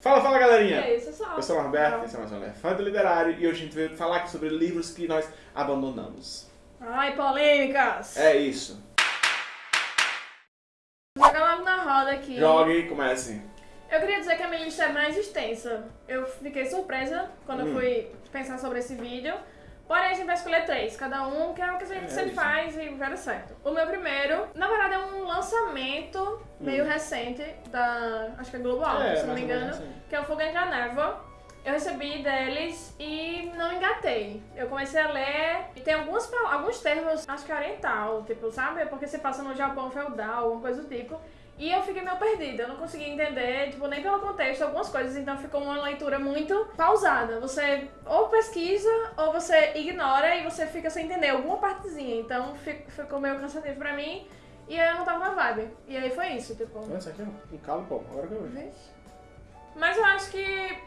Fala, fala galerinha! E aí, você sabe. Eu sou o Norberto, esse é mais um Elefante Literário e hoje a gente veio falar aqui sobre livros que nós abandonamos. Ai, polêmicas! É isso. Joga logo na roda aqui. Jogue e comece. Eu queria dizer que a minha lista é mais extensa. Eu fiquei surpresa quando Hum. eu fui pensar sobre esse vídeo. Porém, a gente vai escolher três, cada um, que é o que a gente É sempre faz e vai dar certo. O meu primeiro, na verdade, é um lançamento meio recente da, acho que é Global, Hum. É, se não me engano, assim. que é o Fogo entre a Névoa. Eu recebi deles e não engatei. Eu comecei a ler e tem algumas, pal- alguns termos, acho que é oriental, tipo, sabe? Porque se passa no Japão feudal, alguma coisa do tipo. E eu fiquei meio perdida, eu não consegui entender, tipo, nem pelo contexto, algumas coisas, então ficou uma leitura muito pausada. Você ou pesquisa, ou você ignora e você fica sem entender alguma partezinha. Então fi- ficou meio cansativo pra mim e aí eu não tava na vibe. E aí foi isso, tipo. Isso aqui, ó. Um calo, pô. Agora que eu vejo. Vixe. Mas eu acho que.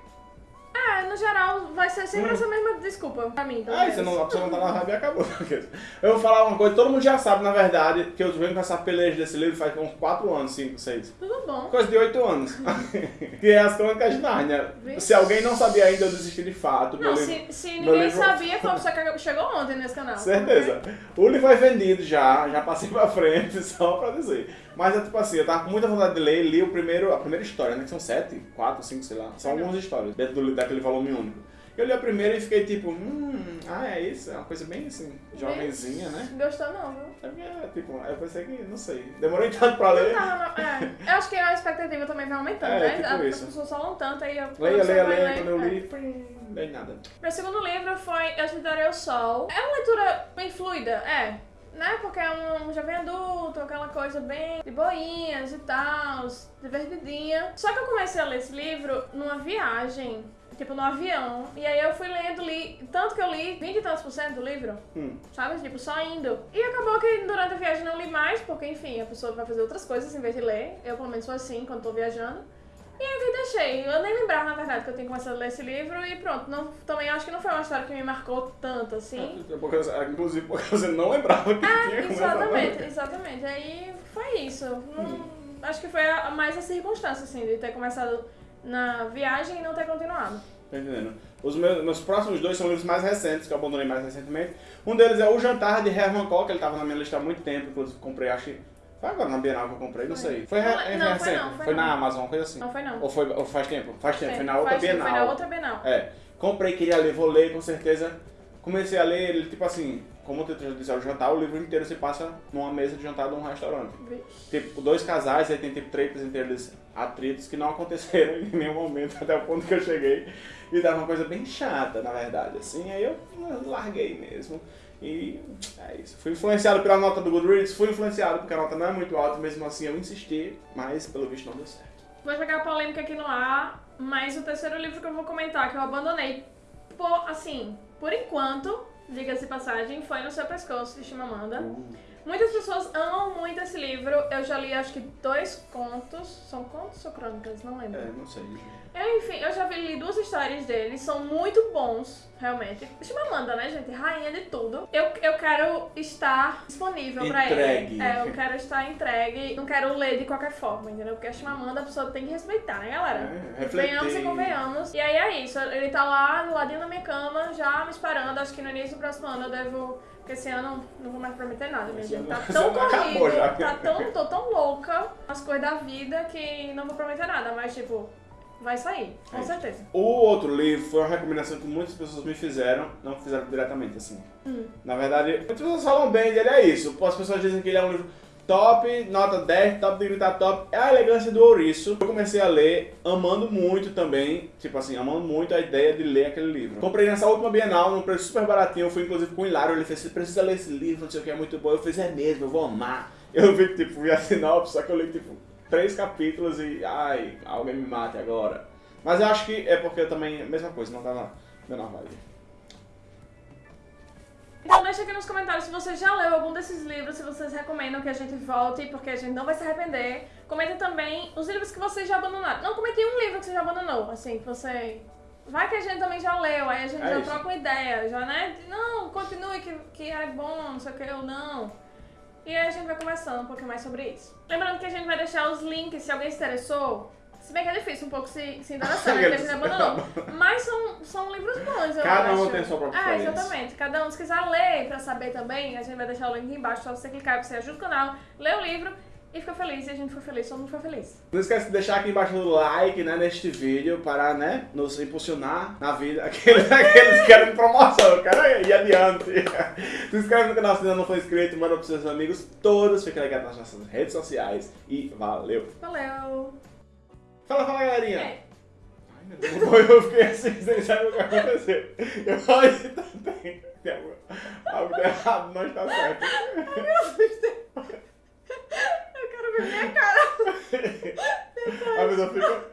É, no geral, vai ser sempre Hum. essa mesma desculpa pra mim. Ah, menos. você não, a pessoa não tá na vibe e acabou. Eu vou falar uma coisa, todo mundo já sabe, na verdade, que eu venho com essa peleja desse livro faz uns 4 anos, 5, 6. Tudo bom. Coisa de 8 anos. que é as crônicas de Nárnia. Vixe. Se alguém não sabia ainda, eu desisti de fato. Não, meu livro- se, se ninguém livro- sabia, foi pessoa que chegou ontem nesse canal. Certeza. O livro é vendido já, já passei pra frente, só pra dizer. Mas é tipo assim, eu tava com muita vontade de ler, li o primeiro, a primeira história, né? Que são sete, quatro, cinco, sei lá. São Legal. algumas histórias dentro do, daquele volume único. Eu li a primeira e fiquei tipo, hum, ah, é isso, é uma coisa bem assim, jovenzinha, né? Gostou não, viu? É, porque, é, tipo, eu pensei que, não sei, demorei tanto pra Não ler. tava, não, é. Eu acho que a expectativa também vai aumentando, É, né? tipo As isso. pessoas falam tanto, aí eu... Leia, leia, leia, ler, quando eu é. li, pim, nem nada. Meu segundo livro foi Eu Te Darei o Sol. É uma leitura bem fluida, é. Né? Porque é um jovem adulto, aquela coisa bem de boinhas e tal, divertidinha. Só que eu comecei a ler esse livro numa viagem, tipo no avião. E aí eu fui lendo, li. Tanto que eu li 20 e tantos por cento do livro. Hum. Sabe? Tipo, só indo. E acabou que durante a viagem não li mais, porque enfim, a pessoa vai fazer outras coisas em vez de ler. Eu pelo menos sou assim quando tô viajando. E aí eu deixei. Eu nem lembrava, na verdade, que eu tinha começado a ler esse livro e pronto. Não, também acho que não foi uma história que me marcou tanto, assim. Porque eu- Inclusive porque você não lembrava que tinha começado Exatamente, exatamente. Aí foi isso. Não- Acho que foi a, mais a circunstância, assim, de ter começado na viagem e não ter continuado. Tá entendendo? Os meus, meus próximos dois são livros mais recentes, que eu abandonei mais recentemente. Um deles é O Jantar, de Herman Koch, ele tava na minha lista há muito tempo, inclusive comprei, acho que... Foi agora na Bienal que eu comprei, não Foi. sei. Foi, Não, re- não, é foi não, foi na não. Amazon, coisa assim. Não foi não. Ou, foi, ou faz tempo? Faz tempo, foi na outra Faz- Bienal. Foi na outra Bienal. É, comprei, queria ler, vou ler, com certeza. Comecei a ler ele, tipo assim, como eu já disse, é o jantar, o livro inteiro se passa numa mesa de jantar de um restaurante. Tipo, dois casais, aí tem tipo entre eles, atritos que não aconteceram em nenhum momento até o ponto que eu cheguei. E dava uma coisa bem chata, na verdade, assim, aí eu larguei mesmo. E é isso. Fui influenciado pela nota do Goodreads, fui influenciado porque a nota não é muito alta, mesmo assim eu insisti, mas pelo visto não deu certo. Vou jogar a polêmica aqui no ar, mas o terceiro livro que eu vou comentar, que eu abandonei, por, assim, por enquanto, diga-se passagem, foi No Seu Pescoço, de Chimamanda. Muitas pessoas amam livro, eu já li acho que dois contos, são contos ou crônicas? Não lembro. É, não sei. Eu, enfim, eu já vi, li duas histórias dele, são muito bons, realmente. Chimamanda, né, gente? Rainha de tudo. Eu, eu quero estar disponível pra Entregue. ele. É, eu quero estar entregue, não quero ler de qualquer forma, entendeu? Porque a Chimamanda a pessoa tem que respeitar, né, galera? É, refletir. Venhamos e convenhamos. Isso, ele tá lá do ladinho da minha cama, já me esperando. Acho que no início do próximo ano eu devo. Porque esse ano não vou mais prometer nada, minha gente. Tá tão corrido, tá tão, tô tão louca as coisas da vida que não vou prometer nada, mas tipo, vai sair, com É certeza. O outro livro foi uma recomendação que muitas pessoas me fizeram, não fizeram diretamente assim. Hum. Na verdade, muitas pessoas falam bem dele, é isso. As pessoas dizem que ele é um livro top, nota 10, top de gritar top. É a elegância do ouriço. Eu comecei a ler, amando muito também, tipo assim, amando muito a ideia de ler aquele livro. Comprei nessa última Bienal, num preço super baratinho. Eu fui inclusive com o Hilário, ele fez, você precisa ler esse livro, não sei o que, é muito bom. Eu fiz, é mesmo, eu vou amar. Eu vi, tipo, vi a sinopse, só que eu li, tipo, três capítulos e, ai, alguém me mate agora. Mas eu acho que é porque eu também, mesma coisa, não na menor vibe. Então deixa aqui nos comentários se você já leu algum desses livros, se vocês recomendam que a gente volte, porque a gente não vai se arrepender. Comentem também os livros que vocês já abandonaram. Não, comentem um livro que você já abandonou, assim, que você... Vai que a gente também já leu, aí a gente É já isso. troca uma ideia, já, né? Não, continue que, que é bom, não sei o que, ou não. E aí a gente vai conversando um pouquinho mais sobre isso. Lembrando que a gente vai deixar os links, se alguém se interessou, Se bem que é difícil um pouco se, se interessar, né? Porque a gente abandonou. Mas são, são livros bons, eu Cada um acho. tem sua própria É, exatamente. Cada um, se quiser ler pra saber também, a gente vai deixar o link embaixo, só você clicar e você ajuda o canal, lê o livro e fica feliz. E a gente ficou feliz, todo mundo ficou feliz. Não esquece de deixar aqui embaixo o like, né, neste vídeo para, né, nos impulsionar na vida. Aqueles, aqueles que querem promoção, quero ir adiante. Se inscreve no canal se ainda não for inscrito, manda pros seus amigos todos, fica ligado nas nossas redes sociais e valeu. Valeu! Fala, fala, galerinha. É. Ai, meu Deus, eu fiquei assim, sem saber o que aconteceu. Eu olhei também. Tem algo algo errado, não está certo. Eu quero ver minha cara. A pessoa fica...